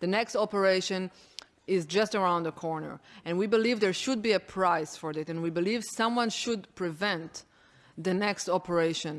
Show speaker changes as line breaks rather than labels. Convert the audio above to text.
The next operation is just around the corner. And we believe there should be a price for it, and we believe someone should prevent the next operation